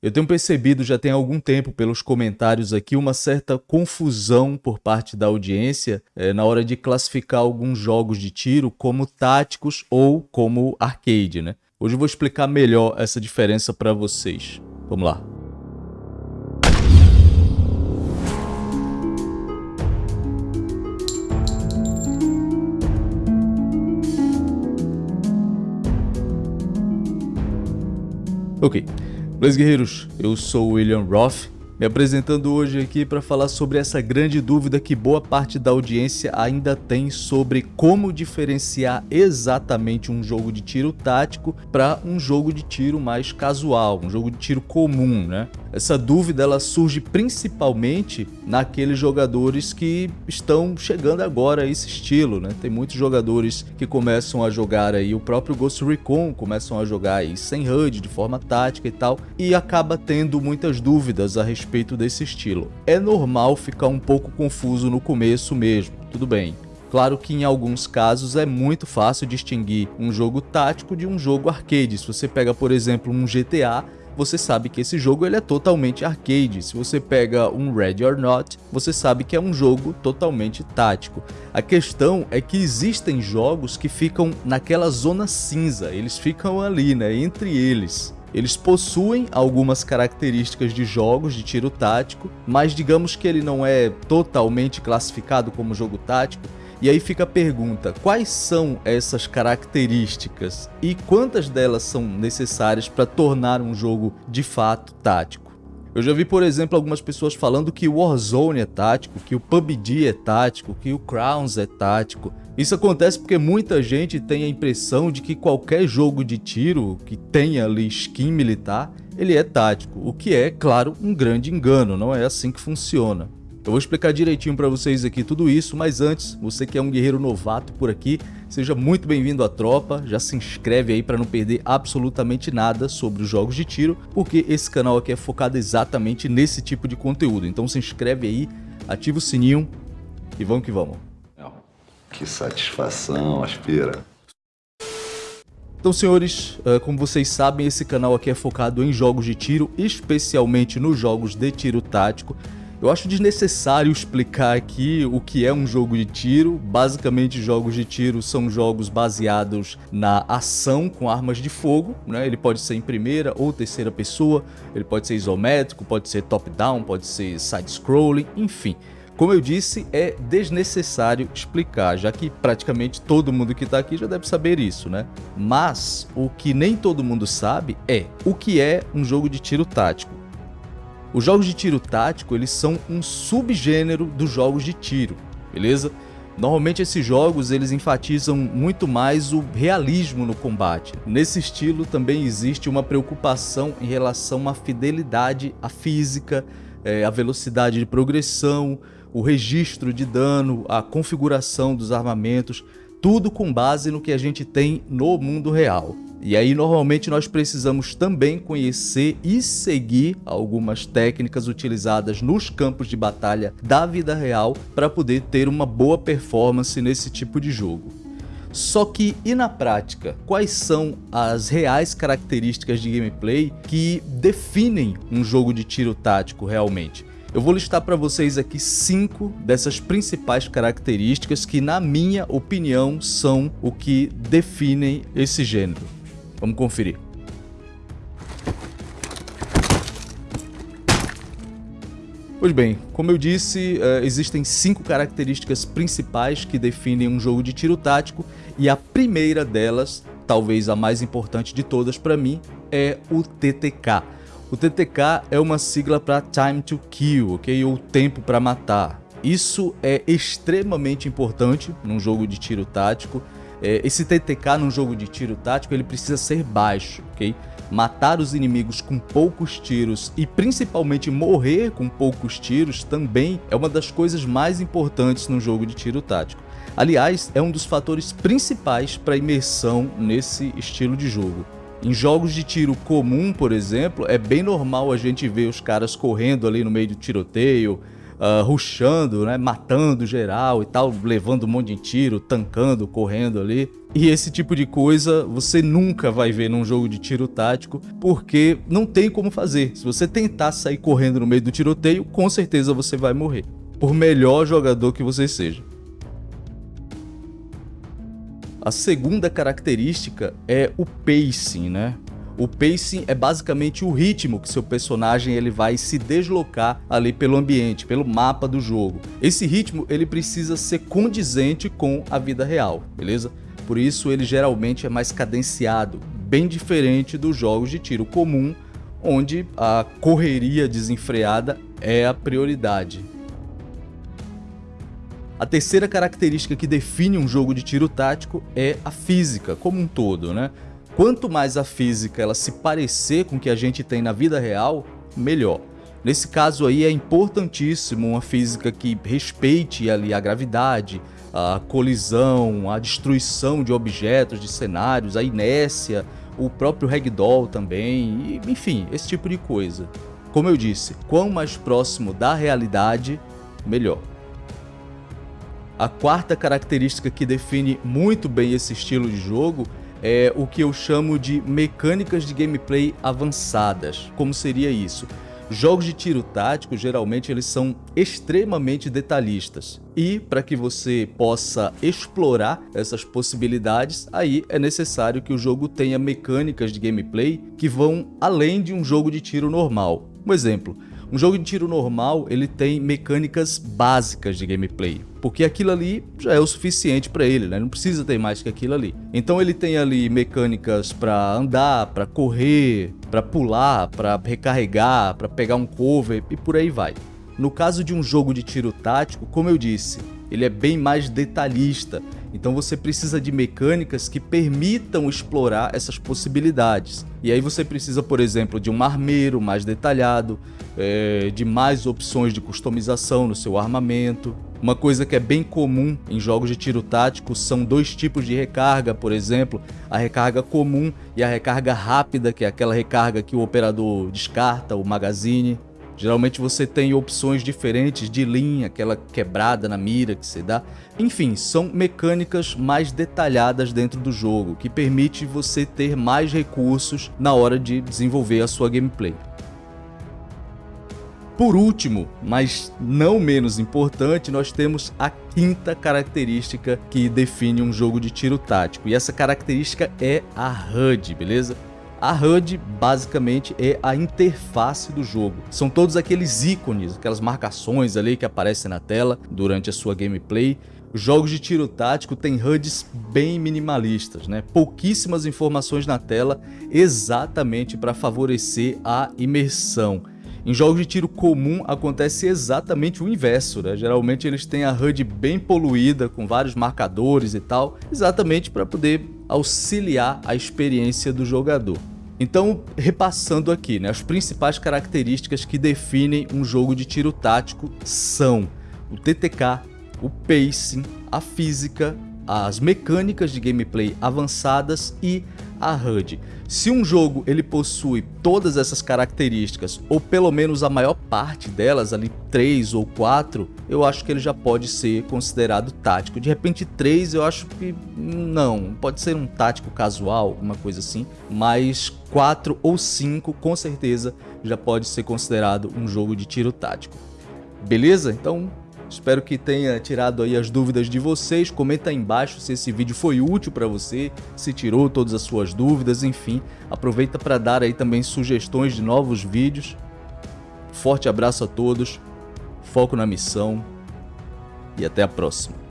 Eu tenho percebido já tem algum tempo pelos comentários aqui uma certa confusão por parte da audiência é, na hora de classificar alguns jogos de tiro como táticos ou como arcade, né? Hoje eu vou explicar melhor essa diferença para vocês. Vamos lá. Ok. Beleza, guerreiros? Eu sou o William Roth, me apresentando hoje aqui para falar sobre essa grande dúvida que boa parte da audiência ainda tem sobre como diferenciar exatamente um jogo de tiro tático para um jogo de tiro mais casual, um jogo de tiro comum, né? Essa dúvida ela surge principalmente naqueles jogadores que estão chegando agora a esse estilo, né? Tem muitos jogadores que começam a jogar aí o próprio Ghost Recon, começam a jogar aí sem HUD, de forma tática e tal, e acaba tendo muitas dúvidas a respeito desse estilo. É normal ficar um pouco confuso no começo mesmo, tudo bem. Claro que em alguns casos é muito fácil distinguir um jogo tático de um jogo arcade. Se você pega, por exemplo, um GTA, você sabe que esse jogo ele é totalmente arcade. Se você pega um Ready or Not, você sabe que é um jogo totalmente tático. A questão é que existem jogos que ficam naquela zona cinza, eles ficam ali, né, entre eles. Eles possuem algumas características de jogos de tiro tático, mas digamos que ele não é totalmente classificado como jogo tático, e aí fica a pergunta, quais são essas características e quantas delas são necessárias para tornar um jogo de fato tático? Eu já vi, por exemplo, algumas pessoas falando que o Warzone é tático, que o PUBG é tático, que o Crowns é tático. Isso acontece porque muita gente tem a impressão de que qualquer jogo de tiro que tenha ali skin militar, ele é tático, o que é, claro, um grande engano, não é assim que funciona. Eu vou explicar direitinho para vocês aqui tudo isso, mas antes, você que é um guerreiro novato por aqui, seja muito bem-vindo à tropa, já se inscreve aí para não perder absolutamente nada sobre os jogos de tiro, porque esse canal aqui é focado exatamente nesse tipo de conteúdo. Então se inscreve aí, ativa o sininho e vamos que vamos. Que satisfação, aspira. Então, senhores, eh, como vocês sabem, esse canal aqui é focado em jogos de tiro, especialmente nos jogos de tiro tático. Eu acho desnecessário explicar aqui o que é um jogo de tiro. Basicamente, jogos de tiro são jogos baseados na ação com armas de fogo. Né? Ele pode ser em primeira ou terceira pessoa, ele pode ser isométrico, pode ser top-down, pode ser side-scrolling, enfim. Como eu disse, é desnecessário explicar, já que praticamente todo mundo que está aqui já deve saber isso, né? Mas o que nem todo mundo sabe é o que é um jogo de tiro tático. Os jogos de tiro tático, eles são um subgênero dos jogos de tiro, beleza? Normalmente esses jogos eles enfatizam muito mais o realismo no combate. Nesse estilo também existe uma preocupação em relação à fidelidade à física, é, à velocidade de progressão, o registro de dano, a configuração dos armamentos, tudo com base no que a gente tem no mundo real. E aí normalmente nós precisamos também conhecer e seguir algumas técnicas utilizadas nos campos de batalha da vida real para poder ter uma boa performance nesse tipo de jogo. Só que, e na prática, quais são as reais características de gameplay que definem um jogo de tiro tático realmente? Eu vou listar para vocês aqui cinco dessas principais características que, na minha opinião, são o que definem esse gênero. Vamos conferir. Pois bem, como eu disse, uh, existem cinco características principais que definem um jogo de tiro tático e a primeira delas, talvez a mais importante de todas para mim, é o TTK. O TTK é uma sigla para Time to Kill, ok? Ou tempo para matar. Isso é extremamente importante num jogo de tiro tático é, esse TTK num jogo de tiro tático ele precisa ser baixo, ok? Matar os inimigos com poucos tiros e principalmente morrer com poucos tiros também é uma das coisas mais importantes no jogo de tiro tático. Aliás, é um dos fatores principais para imersão nesse estilo de jogo. Em jogos de tiro comum, por exemplo, é bem normal a gente ver os caras correndo ali no meio do tiroteio, uh, rushando, né, matando geral e tal, levando um monte de tiro, tancando, correndo ali. E esse tipo de coisa você nunca vai ver num jogo de tiro tático, porque não tem como fazer. Se você tentar sair correndo no meio do tiroteio, com certeza você vai morrer, por melhor jogador que você seja. A segunda característica é o pacing, né? O pacing é basicamente o ritmo que seu personagem ele vai se deslocar ali pelo ambiente, pelo mapa do jogo. Esse ritmo ele precisa ser condizente com a vida real, beleza? Por isso ele geralmente é mais cadenciado, bem diferente dos jogos de tiro comum, onde a correria desenfreada é a prioridade. A terceira característica que define um jogo de tiro tático é a física como um todo, né? Quanto mais a física ela se parecer com o que a gente tem na vida real, melhor. Nesse caso aí é importantíssimo uma física que respeite ali a gravidade, a colisão, a destruição de objetos, de cenários, a inércia, o próprio ragdoll também, e, enfim, esse tipo de coisa. Como eu disse, quanto mais próximo da realidade, melhor. A quarta característica que define muito bem esse estilo de jogo é o que eu chamo de mecânicas de gameplay avançadas. Como seria isso? Jogos de tiro tático, geralmente, eles são extremamente detalhistas. E para que você possa explorar essas possibilidades, aí é necessário que o jogo tenha mecânicas de gameplay que vão além de um jogo de tiro normal. Um exemplo, um jogo de tiro normal, ele tem mecânicas básicas de gameplay, porque aquilo ali já é o suficiente para ele, né? Não precisa ter mais que aquilo ali. Então ele tem ali mecânicas para andar, para correr, para pular, para recarregar, para pegar um cover e por aí vai. No caso de um jogo de tiro tático, como eu disse, ele é bem mais detalhista, então você precisa de mecânicas que permitam explorar essas possibilidades. E aí você precisa, por exemplo, de um armeiro mais detalhado, é, de mais opções de customização no seu armamento. Uma coisa que é bem comum em jogos de tiro tático são dois tipos de recarga, por exemplo, a recarga comum e a recarga rápida, que é aquela recarga que o operador descarta, o magazine. Geralmente você tem opções diferentes de linha, aquela quebrada na mira que você dá. Enfim, são mecânicas mais detalhadas dentro do jogo, que permite você ter mais recursos na hora de desenvolver a sua gameplay. Por último, mas não menos importante, nós temos a quinta característica que define um jogo de tiro tático. E essa característica é a HUD, beleza? A HUD basicamente é a interface do jogo. São todos aqueles ícones, aquelas marcações ali que aparecem na tela durante a sua gameplay. Os jogos de tiro tático têm HUDs bem minimalistas, né? pouquíssimas informações na tela exatamente para favorecer a imersão. Em jogos de tiro comum acontece exatamente o inverso, né? Geralmente eles têm a HUD bem poluída, com vários marcadores e tal, exatamente para poder auxiliar a experiência do jogador. Então, repassando aqui, né, as principais características que definem um jogo de tiro tático são o TTK, o pacing, a física, as mecânicas de gameplay avançadas e a HUD. Se um jogo ele possui todas essas características, ou pelo menos a maior parte delas, ali 3 ou 4, eu acho que ele já pode ser considerado tático. De repente 3 eu acho que não, pode ser um tático casual, alguma coisa assim, mas 4 ou 5 com certeza já pode ser considerado um jogo de tiro tático. Beleza? Então Espero que tenha tirado aí as dúvidas de vocês. Comenta aí embaixo se esse vídeo foi útil para você, se tirou todas as suas dúvidas, enfim. Aproveita para dar aí também sugestões de novos vídeos. Forte abraço a todos, foco na missão e até a próxima.